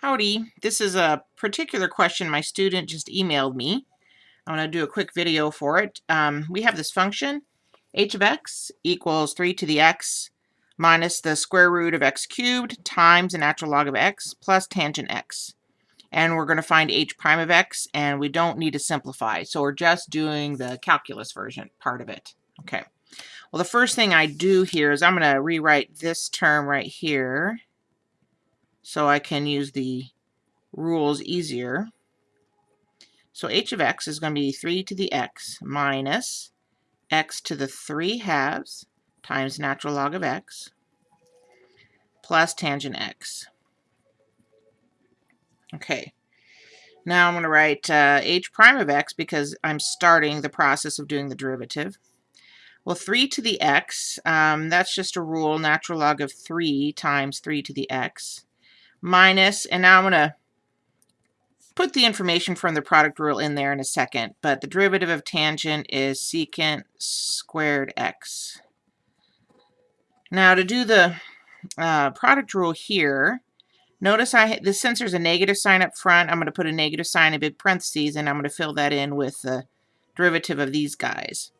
Howdy, this is a particular question my student just emailed me. I'm going to do a quick video for it. Um, we have this function, h of x equals 3 to the x minus the square root of x cubed times the natural log of x plus tangent x. And we're going to find h prime of x, and we don't need to simplify. So we're just doing the calculus version part of it. Okay. Well, the first thing I do here is I'm going to rewrite this term right here so I can use the rules easier. So h of x is going to be 3 to the x minus x to the 3 halves times natural log of x plus tangent x. Okay, now I'm going to write uh, h prime of x because I'm starting the process of doing the derivative. Well, 3 to the x, um, that's just a rule, natural log of 3 times 3 to the x minus, and now I'm going to put the information from the product rule in there in a second, but the derivative of tangent is secant squared x. Now to do the uh, product rule here, notice I the there's a negative sign up front, I'm going to put a negative sign in big parentheses, and I'm going to fill that in with the derivative of these guys.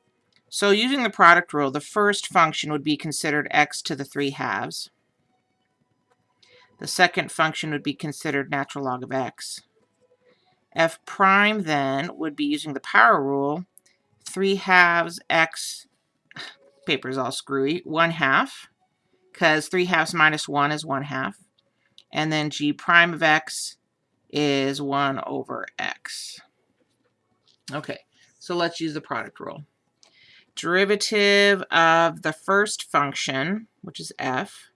So using the product rule, the first function would be considered x to the 3 halves. The second function would be considered natural log of x. f prime then would be using the power rule, 3 halves x, paper's all screwy, 1 half, because 3 halves minus 1 is 1 half. And then g prime of x is 1 over x. Okay, so let's use the product rule. Derivative of the first function, which is f,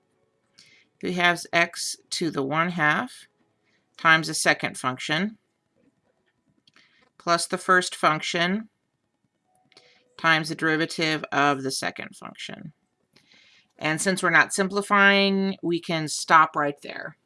we have x to the 1 half times the second function plus the first function times the derivative of the second function. And since we're not simplifying, we can stop right there.